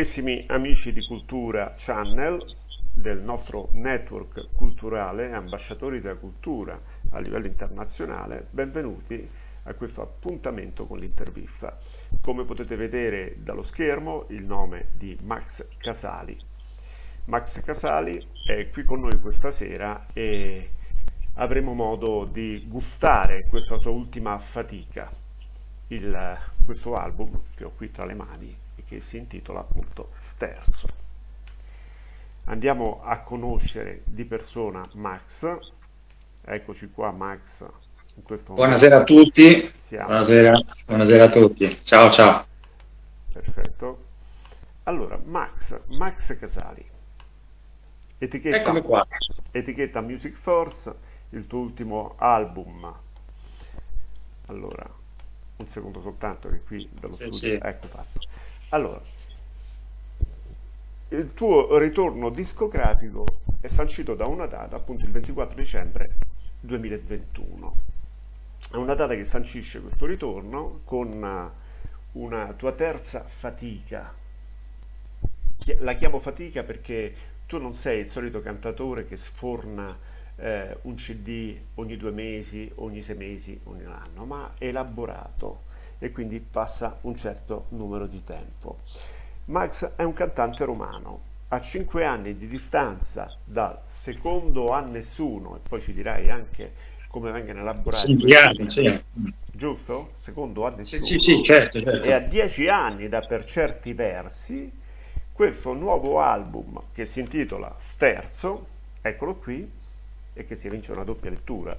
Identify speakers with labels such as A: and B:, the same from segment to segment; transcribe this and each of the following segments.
A: Carissimi amici di Cultura Channel, del nostro network culturale, ambasciatori della cultura a livello internazionale, benvenuti a questo appuntamento con l'intervista. Come potete vedere dallo schermo il nome di Max Casali. Max Casali è qui con noi questa sera e avremo modo di gustare questa sua ultima fatica, il, questo album che ho qui tra le mani che si intitola appunto Sterzo. Andiamo a conoscere di persona Max. Eccoci qua Max.
B: Buonasera a tutti. Buonasera. Buonasera a tutti. Ciao ciao.
A: Perfetto. Allora, Max, Max Casali.
B: Etichetta,
A: etichetta Music Force, il tuo ultimo album. Allora, un secondo soltanto che qui dallo sì, studio, sì. ecco fatto. Allora, il tuo ritorno discografico è sancito da una data, appunto il 24 dicembre 2021. È una data che sancisce questo ritorno con una tua terza fatica. La chiamo fatica perché tu non sei il solito cantatore che sforna eh, un CD ogni due mesi, ogni sei mesi, ogni anno, ma elaborato e quindi passa un certo numero di tempo. Max è un cantante romano, a 5 anni di distanza dal secondo a nessuno, e poi ci dirai anche come vengono elaborati
B: sì, anni, sì.
A: giusto? Secondo a nessuno.
B: Sì, sì, certo, certo.
A: E a 10 anni da per certi versi, questo nuovo album che si intitola Sterzo, eccolo qui, e che si evince una doppia lettura,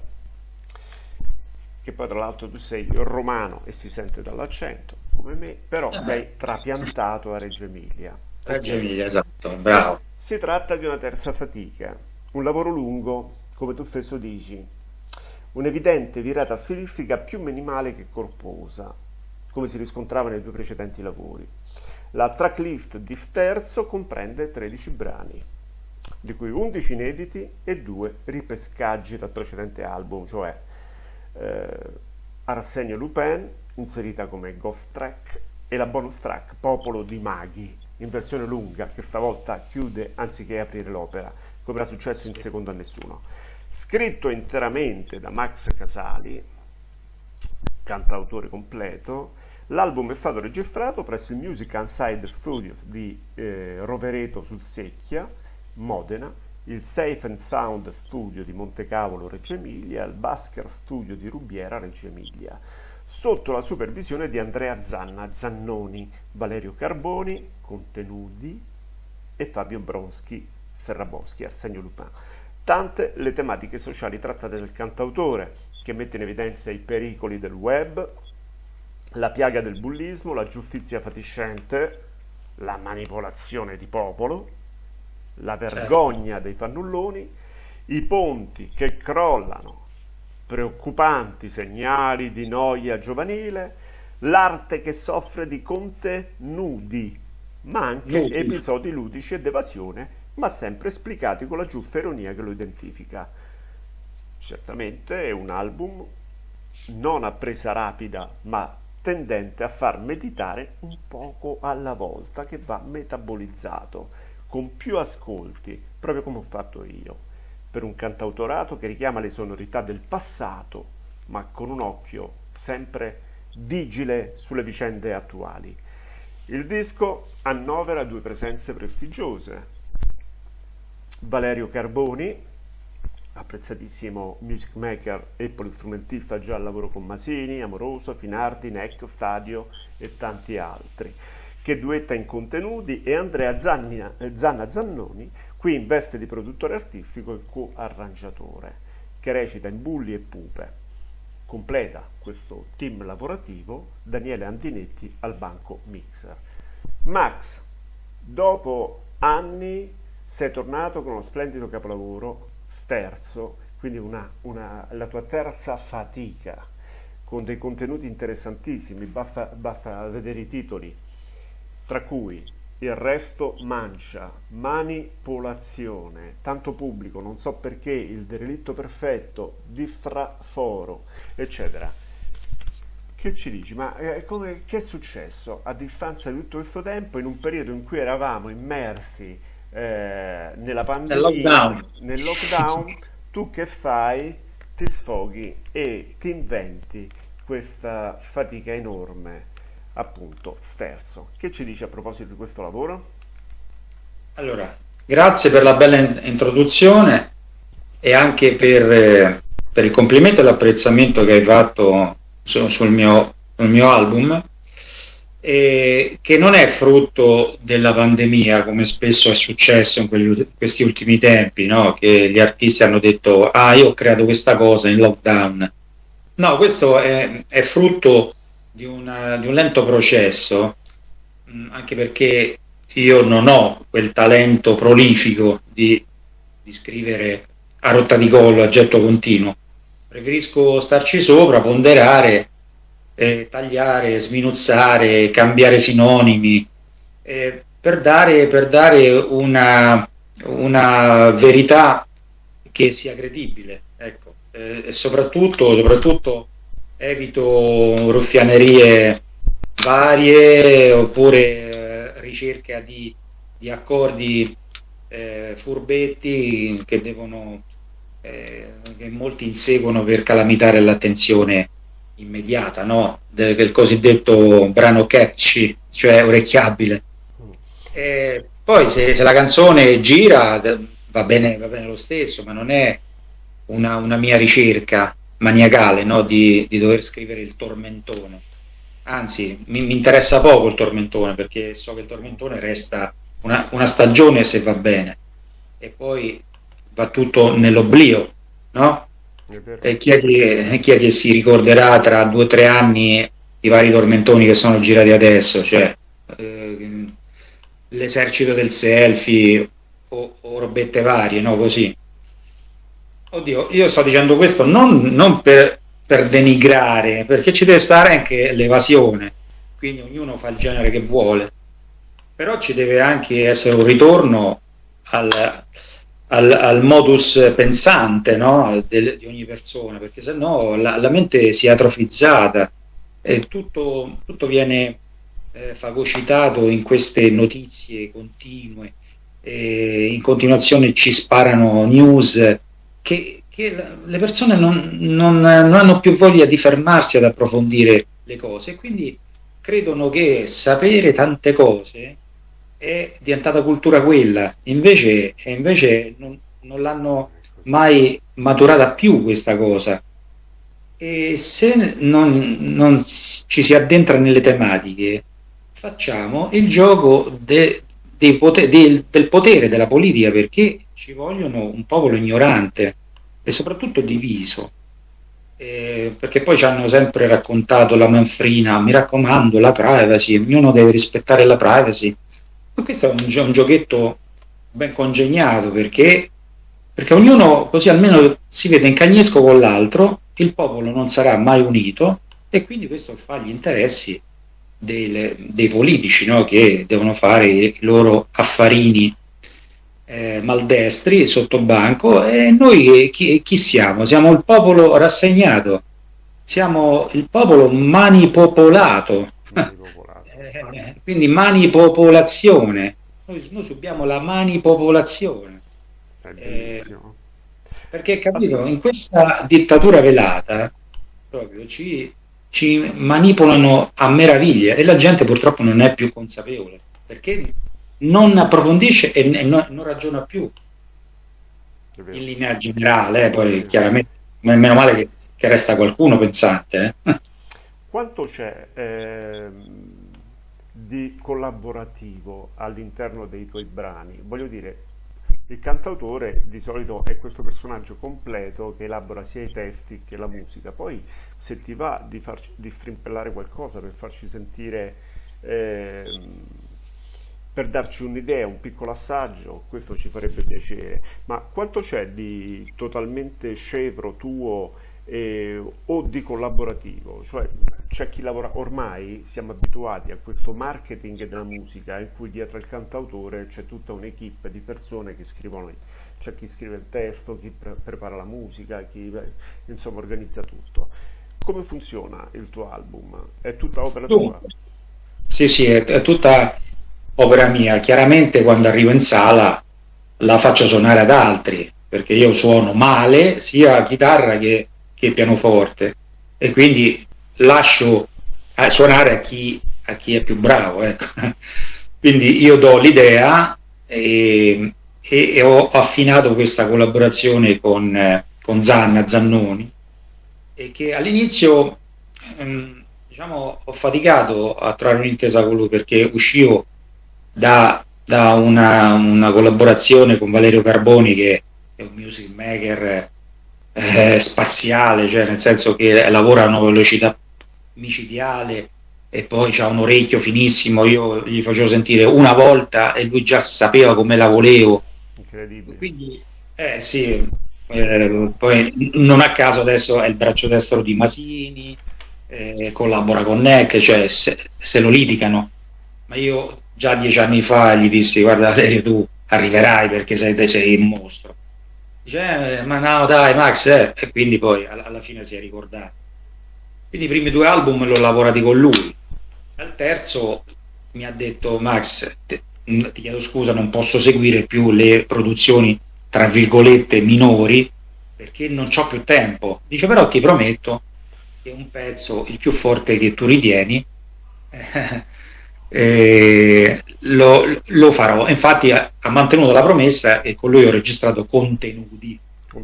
A: che poi tra l'altro tu sei romano e si sente dall'accento, come me, però eh sei trapiantato a Reggio Emilia.
B: Reggio Emilia, esatto, bravo.
A: Si tratta di una terza fatica, un lavoro lungo, come tu stesso dici, un'evidente virata stilistica più minimale che corposa, come si riscontrava nei due precedenti lavori. La tracklist di Sterzo comprende 13 brani, di cui 11 inediti e 2 ripescaggi dal precedente album, cioè eh, Arsenio Lupin, inserita come ghost track, e la bonus track Popolo di Maghi, in versione lunga, che stavolta chiude anziché aprire l'opera, come era successo in Secondo a Nessuno. Scritto interamente da Max Casali, cantautore completo, l'album è stato registrato presso il Music Inside Studios di eh, Rovereto sul Secchia, Modena, il Safe and Sound Studio di Montecavolo Reggio Emilia, il Basker Studio di Rubiera Reggio Emilia, sotto la supervisione di Andrea Zanna, Zannoni, Valerio Carboni, Contenuti e Fabio Bronski, Ferraboschi, Arsenio Lupin. Tante le tematiche sociali trattate dal cantautore, che mette in evidenza i pericoli del web, la piaga del bullismo, la giustizia fatiscente, la manipolazione di popolo, la vergogna dei fannulloni, i ponti che crollano, preoccupanti segnali di noia giovanile, l'arte che soffre di contenuti, ma anche Nudi. episodi ludici ed evasione, ma sempre esplicati con la giusta ironia che lo identifica. Certamente è un album non a presa rapida, ma tendente a far meditare un poco alla volta, che va metabolizzato con più ascolti, proprio come ho fatto io, per un cantautorato che richiama le sonorità del passato, ma con un occhio sempre vigile sulle vicende attuali. Il disco annovera due presenze prestigiose. Valerio Carboni, apprezzatissimo music maker e polistrumentista già al lavoro con Masini, Amoroso, Finardi, Neck, Stadio e tanti altri che duetta in contenuti, e Andrea Zanna, Zanna Zannoni, qui in veste di produttore artistico e co-arrangiatore, che recita in Bulli e Pupe. Completa questo team lavorativo Daniele Andinetti al banco Mixer. Max, dopo anni sei tornato con uno splendido capolavoro, sterzo, quindi una, una, la tua terza fatica, con dei contenuti interessantissimi, basta, basta vedere i titoli tra cui il resto mancia, manipolazione, tanto pubblico, non so perché, il derelitto perfetto, diffraforo, eccetera, che Che ci dici? Ma eh, come, che è successo a distanza di tutto questo tempo in un periodo in cui eravamo immersi eh, nella pandemia, nel lockdown. nel lockdown, tu che fai? Ti sfoghi e ti inventi questa fatica enorme, appunto, sterzo. Che ci dici a proposito di questo lavoro?
B: Allora, grazie per la bella introduzione e anche per, eh, per il complimento e l'apprezzamento che hai fatto sul, sul, mio, sul mio, album, eh, che non è frutto della pandemia, come spesso è successo in quelli, questi ultimi tempi, no? che gli artisti hanno detto, ah, io ho creato questa cosa in lockdown. No, questo è, è frutto di, una, di, un lento processo, mh, mm, anche perché io non ho quel talento prolifico di, di scrivere a rotta di collo, a getto continuo preferisco starci sopra, ponderare, eh, tagliare, sminuzzare, cambiare sinonimi, eh, per dare, per dare una, una, verità che sia credibile. Ecco. Eh, e soprattutto, soprattutto evito ruffianerie varie oppure eh, ricerca di, di accordi eh, furbetti che devono eh, che molti inseguono per calamitare l'attenzione immediata, no? del cosiddetto brano catchy, cioè orecchiabile. E poi se, se, la canzone gira va bene, va bene lo stesso, ma non è una, una mia ricerca maniacale no? di, di, dover scrivere il tormentone. Anzi, mi, mi, interessa poco il tormentone perché so che il tormentone resta una, una stagione se va bene e poi va tutto nell'oblio, no? E chi è, che, chi è, che, si ricorderà tra due o tre anni i vari tormentoni che sono girati adesso, cioè eh, l'esercito del selfie o, o, robette varie, no? Così. Oddio, io sto dicendo questo non, non per, per denigrare, perché ci deve stare anche l'evasione, quindi ognuno fa il genere che vuole, però ci deve anche essere un ritorno al, al, al modus pensante no? De, di ogni persona, perché se no la, la, mente si è atrofizzata e tutto, tutto viene eh, fagocitato in queste notizie continue, in continuazione ci sparano news che, che le persone non, non, non hanno più voglia di fermarsi ad approfondire le cose quindi credono che sapere tante cose è diventata cultura quella, invece, invece non, non l'hanno mai maturata più questa cosa. E se non, non, ci si addentra nelle tematiche, facciamo il gioco de, de poter, de, del potere della politica perché ci vogliono un popolo ignorante e soprattutto diviso. Eh, perché poi ci hanno sempre raccontato la manfrina, mi raccomando, la privacy, ognuno deve rispettare la privacy ma questo è un, un giochetto ben congegnato perché, perché ognuno così almeno si vede in cagnesco con l'altro, il popolo non sarà mai unito e quindi questo fa gli interessi dei, dei politici no? che devono fare i loro affarini eh, maldestri sotto banco e noi chi, chi, siamo? Siamo il popolo rassegnato, siamo il popolo manipopolato. manipopolato. Eh, quindi manipopolazione, noi, noi subiamo la manipopolazione. Eh, perché capito, in questa dittatura velata proprio ci, ci manipolano a meraviglia e la gente purtroppo non è più consapevole perché non approfondisce e, e non, non, ragiona più in linea generale, eh, poi chiaramente meno male che, che resta qualcuno pensante.
A: Eh. Quanto c'è eh, di collaborativo all'interno dei tuoi brani. Voglio dire, il cantautore di solito è questo personaggio completo che elabora sia i testi che la musica. Poi se ti va di, farci, di strimpellare qualcosa per farci sentire, eh, per darci un'idea, un piccolo assaggio, questo ci farebbe piacere. Ma quanto c'è di totalmente scevro tuo eh, o di collaborativo, cioè c'è chi lavora, ormai siamo abituati a questo marketing della musica in cui dietro al cantautore c'è tutta un'equipe di persone che scrivono, c'è chi scrive il testo, chi pre prepara la musica, chi insomma organizza tutto. come funziona il tuo album? È tutta opera tua?
B: Sì, sì, è, è tutta opera mia. Chiaramente quando arrivo in sala la faccio suonare ad altri, perché io suono male sia chitarra che, che pianoforte e quindi lascio a suonare a chi, a chi è più bravo. Ecco. Quindi io do l'idea e, e, e, ho affinato questa collaborazione con, con Zanna Zannoni e che all'inizio ehm, diciamo, ho faticato a trovare un'intesa con lui perché uscivo da, da una, una, collaborazione con Valerio Carboni che è un music maker eh, spaziale, cioè nel senso che lavora a una velocità micidiale e poi ha un orecchio finissimo, io gli facevo sentire una volta e lui già sapeva come la volevo. Incredibile. Quindi, eh sì, eh, poi non a caso adesso è il braccio destro di Masini, eh, collabora con NEC, cioè se, se, lo litigano. Ma io già dieci anni fa gli dissi, guarda Valerio tu arriverai perché sei, sei un mostro. Dice, eh, ma no dai Max, eh. e quindi poi alla, alla fine si è ricordato. Quindi i primi due album l'ho lavorati con lui al terzo mi ha detto Max, te, ti chiedo scusa, non posso seguire più le produzioni tra virgolette minori perché non ho più tempo. Dice però ti prometto che un pezzo, il più forte che tu ritieni, eh, lo, lo, farò. Infatti ha, ha, mantenuto la promessa e con lui ho registrato contenuti,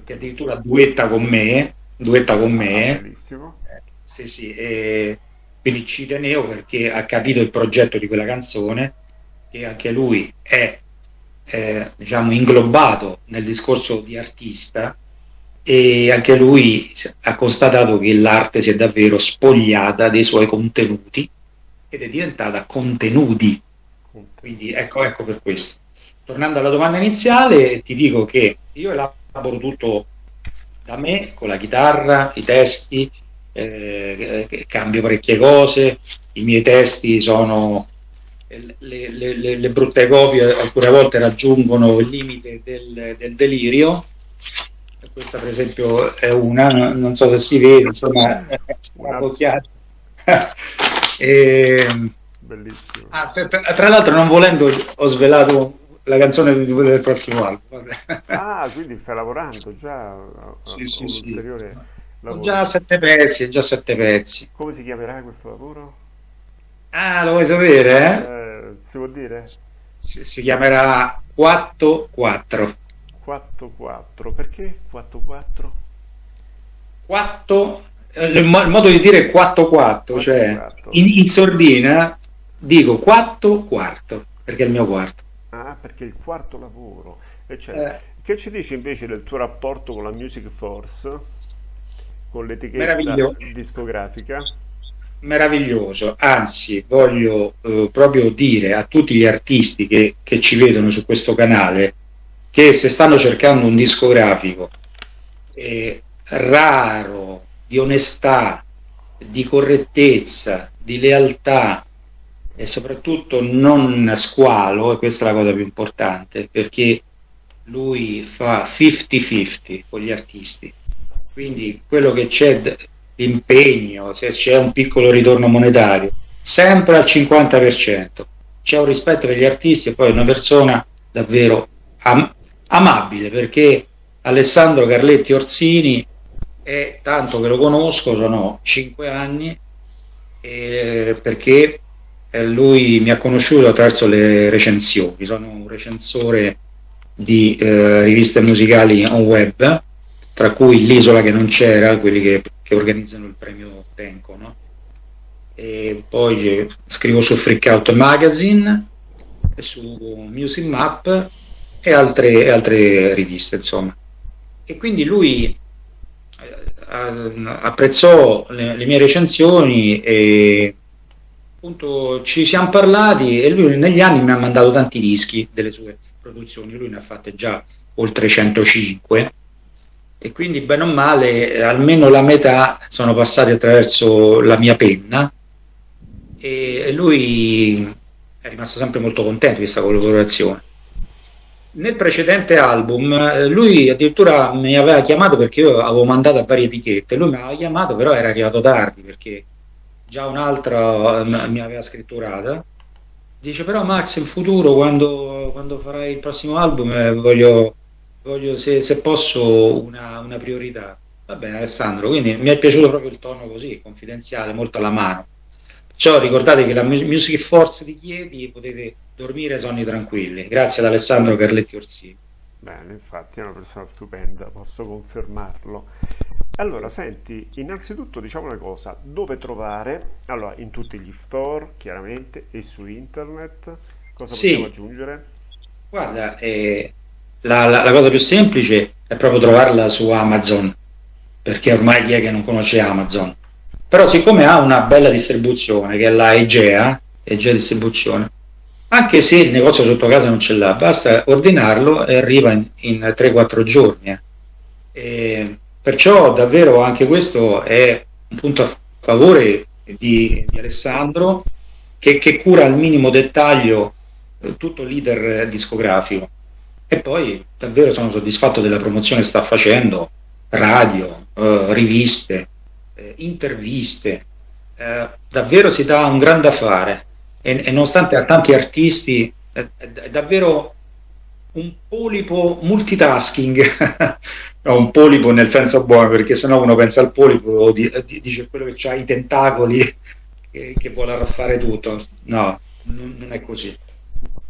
B: che addirittura duetta con me, duetta con me. Ah, bellissimo. Eh, sì, sì, e quindi ci tenevo perché ha capito il progetto di quella canzone e anche lui è eh, diciamo inglobato nel discorso di artista e anche lui ha constatato che l'arte si è davvero spogliata dei suoi contenuti ed è diventata contenuti. Quindi ecco, ecco per questo. Tornando alla domanda iniziale, ti dico che io elaboro tutto da me con la chitarra, i testi, eh, cambio parecchie cose, i miei testi sono le, le, le, le, brutte copie alcune volte raggiungono il limite del, del delirio questa per esempio è una non so se si vede insomma una occhiata e, bellissimo ah, tra, tra, l'altro non volendo ho svelato la canzone del prossimo album
A: ah quindi stai lavorando già
B: sì, sì, sì. Ho già sette pezzi, già sette pezzi.
A: Come si chiamerà questo lavoro?
B: Ah, lo vuoi sapere? Eh?
A: Eh, si può dire?
B: Si, si chiamerà 4-4.
A: 4-4, perché 4-4?
B: 4, il, modo di dire è 4-4, cioè in, in, sordina dico 4 quarto, perché è il mio quarto.
A: Ah, perché è il quarto lavoro. Cioè, eh. Che ci dici invece del tuo rapporto con la Music Force? con l'etichetta discografica?
B: Meraviglioso, anzi voglio eh, proprio dire a tutti gli artisti che, che ci vedono su questo canale che se stanno cercando un discografico eh, raro, di onestà, di correttezza, di lealtà e soprattutto non squalo, e questa è la cosa più importante, perché lui fa 50-50 con gli artisti quindi quello che c'è impegno, se c'è un piccolo ritorno monetario, sempre al 50%. C'è un rispetto per gli artisti e poi una persona davvero am amabile perché Alessandro Carletti Orsini è tanto che lo conosco, sono 5 anni, eh, perché lui mi ha conosciuto attraverso le recensioni, sono un recensore di eh, riviste musicali on web tra cui l'isola che non c'era, quelli che, che, organizzano il premio Tenco, no? E poi scrivo su Freakout Magazine, su Music Map e altre, altre riviste, insomma. E quindi lui eh, apprezzò le, le, mie recensioni e appunto ci siamo parlati e lui negli anni mi ha mandato tanti dischi delle sue produzioni, lui ne ha fatte già oltre 105 e quindi bene o male almeno la metà sono passati attraverso la mia penna. E, e lui è rimasto sempre molto contento di questa collaborazione nel precedente album eh, lui addirittura mi aveva chiamato perché io avevo mandato a varie etichette, lui mi aveva chiamato però era arrivato tardi perché già un'altra eh, mi aveva scritturata. Dice però Max in futuro quando, quando farai il prossimo album eh, voglio, voglio se, se, posso una, una priorità. Va bene Alessandro, quindi mi è piaciuto proprio il tono così, confidenziale, molto alla mano. Perciò ricordate che la Music Force di Chieti potete dormire sonni tranquilli. Grazie ad Alessandro Carletti Orsini.
A: Bene, infatti è una persona stupenda, posso confermarlo. Allora, senti, innanzitutto diciamo una cosa, dove trovare? Allora, in tutti gli store, chiaramente, e su internet. Cosa sì. possiamo aggiungere?
B: Guarda, eh, la, la, la, cosa più semplice è proprio trovarla su Amazon, perché ormai chi è che non conosce Amazon? Però siccome ha una bella distribuzione, che è la Egea, Egea Distribuzione, anche se il negozio sotto casa non ce l'ha, basta ordinarlo e arriva in, in 3-4 giorni. Eh. perciò davvero anche questo è un punto a favore di, di Alessandro che, che, cura al minimo dettaglio eh, tutto l'iter discografico. E poi davvero sono soddisfatto della promozione che sta facendo, radio, eh, riviste, eh, interviste, eh, davvero si dà un grande affare e, e nonostante a tanti artisti è, è, davvero un polipo multitasking, no, un polipo nel senso buono perché sennò uno pensa al polipo di, di, dice quello che ha i tentacoli che, che vuole arraffare tutto, no, non, non è così.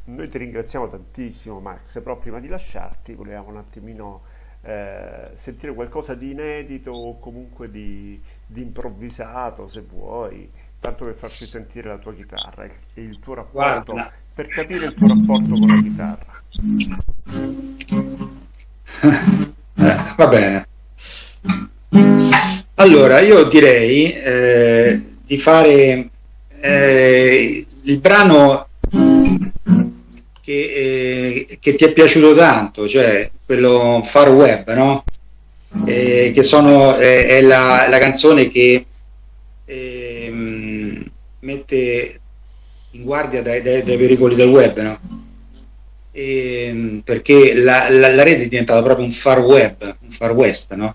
A: Noi ti ringraziamo tantissimo Max, però prima di lasciarti volevamo un attimino eh, sentire qualcosa di inedito o comunque di, di improvvisato se vuoi tanto per farci sentire la tua chitarra e il tuo rapporto, Guarda. per capire il tuo rapporto con la
B: chitarra. Eh, va bene. Allora, io direi eh, di fare eh, il brano che, eh, che, ti è piaciuto tanto, cioè quello Far Web, no? Eh, che sono, è la, la, canzone che mette in guardia dai, dai, dai pericoli del web, no? e, ehm, perché la, la, la, rete è diventata proprio un far web, un far west, no?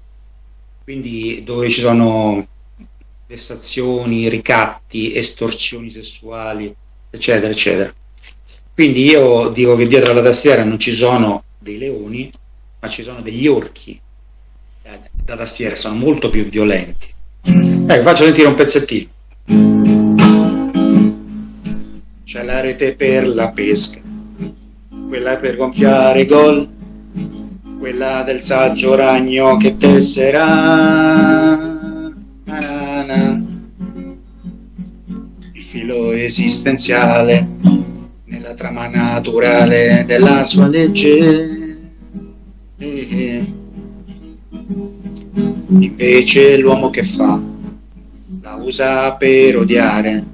B: quindi dove ci sono vessazioni, ricatti, estorsioni sessuali, eccetera, eccetera. Quindi io dico che dietro alla tastiera non ci sono dei leoni, ma ci sono degli orchi eh, da tastiera, sono molto più violenti. Ecco, faccio sentire un pezzettino c'è la rete per la pesca, quella per gonfiare i gol, quella del saggio ragno che tesserà. Il filo esistenziale nella trama naturale della sua legge. Invece l'uomo che fa? La usa per odiare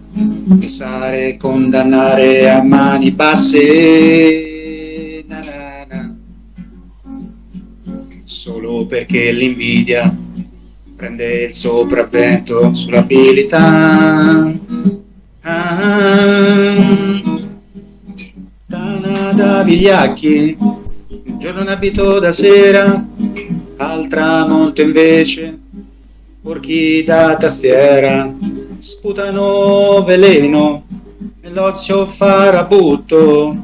B: pensare, condannare a mani basse, na na na. solo perché l'invidia prende il sopravvento sull'abilità. Ah, da vigliacchi, un giorno ne abito da sera, al tramonto invece, porchi da tastiera sputano veleno nell'ozio farabutto,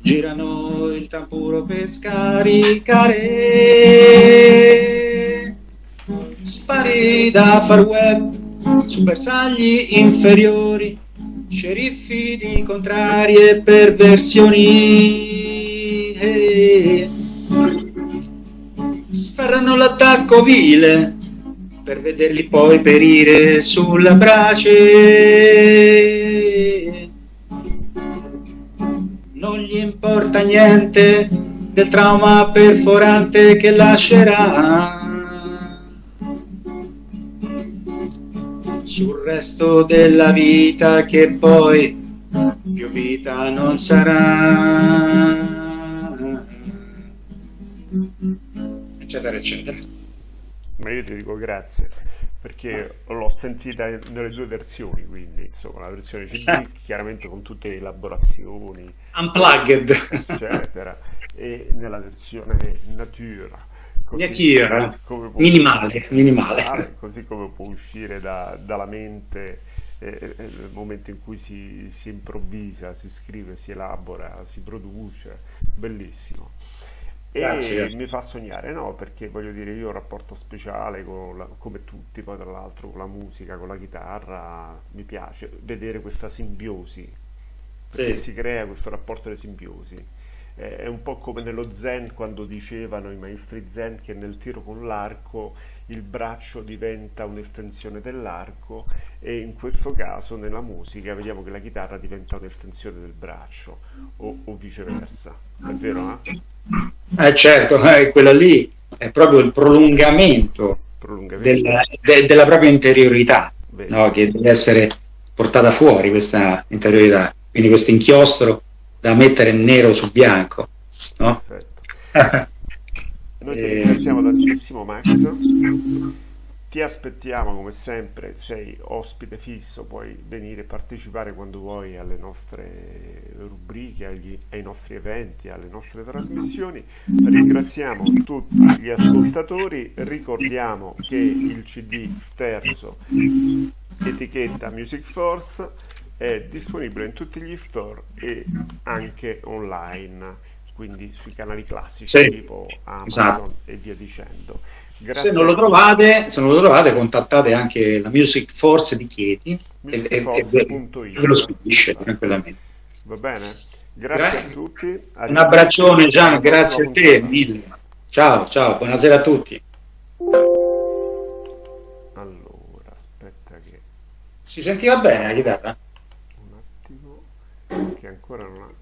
B: girano il tamburo per scaricare. Spari da far web su bersagli inferiori, sceriffi di contrarie perversioni. Eh. Sferrano l'attacco vile per vederli poi perire sulla brace. Non gli importa niente del trauma perforante che lascerà. Sul resto della vita che poi più vita non sarà. Eccetera, eccetera
A: ma io ti dico grazie. perché l'ho sentita nelle due versioni, quindi insomma la versione CD chiaramente con tutte le elaborazioni,
B: unplugged,
A: eccetera, e nella versione natura.
B: Come minimale, minimale.
A: Così come può uscire da, dalla mente eh, eh, nel momento in cui si, si improvvisa, si scrive, si elabora, si produce, bellissimo. E Grazie. mi fa sognare, no? Perché voglio dire, io ho un rapporto speciale con la- come tutti, poi tra l'altro con la musica, con la chitarra, mi piace vedere questa simbiosi, perché
B: Sì,
A: si crea questo rapporto di simbiosi. Eh, È un po' come nello Zen quando dicevano i maestri Zen che nel tiro con l'arco il braccio diventa un'estensione dell'arco e in questo caso nella musica vediamo che la chitarra diventa un'estensione del braccio o, o viceversa. È vero, no?
B: Eh, certo, eh, quella lì è proprio il prolungamento
A: Prolungamento.
B: de- della propria interiorità, no? Che deve essere portata fuori questa interiorità, quindi questo inchiostro da mettere nero su bianco, no?
A: Perfetto. Noi ti ringraziamo tantissimo Max, ti aspettiamo come sempre, sei ospite fisso, puoi venire a partecipare quando vuoi alle nostre rubriche, agli- ai nostri eventi, alle nostre trasmissioni. Ringraziamo tutti gli ascoltatori, ricordiamo che il CD terzo etichetta Music Force è disponibile in tutti gli store e anche online, quindi sui canali classici
B: Sì,
A: tipo Amazon
B: esatto.
A: e via dicendo.
B: Se
A: Grazie
B: non lo
A: a
B: trovate, se non lo trovate, contattate anche la Music Force di Chieti e, e- e ve lo spedisce tranquillamente.
A: Va bene? Grazie
B: Gra-
A: a tutti.
B: Un
A: arrivederci.
B: abbraccione Gian, grazie a te mille. Ciao, ciao, buonasera a tutti.
A: Allora, aspetta che
B: Si sentiva bene la chitarra?
A: un attimo che ancora non ha